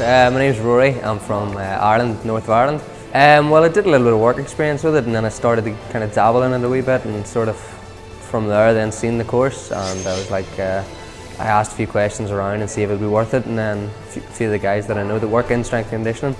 Uh, my name's Rory. I'm from uh, Ireland, North of Ireland. Um, well, I did a little bit of work experience with it and then I started to kind of dabble in it a wee bit and sort of from there then seen the course and I was like, uh, I asked a few questions around and see if it would be worth it and then a few of the guys that I know that work in strength conditioning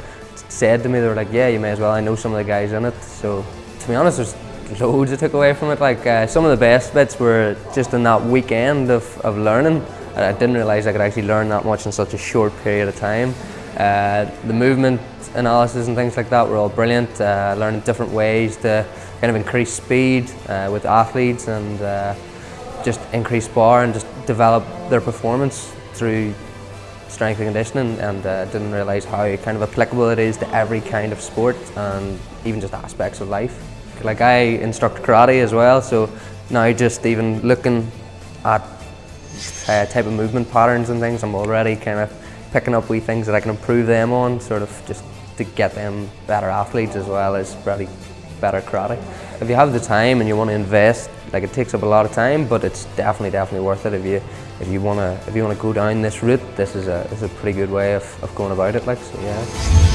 said to me, they were like, yeah, you may as well, I know some of the guys in it. So to be honest, there's loads I took away from it. Like uh, some of the best bits were just in that weekend of, of learning. I didn't realise I could actually learn that much in such a short period of time. Uh, the movement analysis and things like that were all brilliant. Uh, learning different ways to kind of increase speed uh, with athletes and uh, just increase bar and just develop their performance through strength and conditioning and uh, didn't realise how kind of applicable it is to every kind of sport and even just aspects of life. Like I instruct karate as well so now just even looking at type of movement patterns and things I'm already kind of picking up wee things that I can improve them on sort of just to get them better athletes as well as probably better karate. If you have the time and you want to invest, like it takes up a lot of time, but it's definitely, definitely worth it if you if you wanna if you wanna go down this route. This is a this is a pretty good way of, of going about it. Like so, yeah.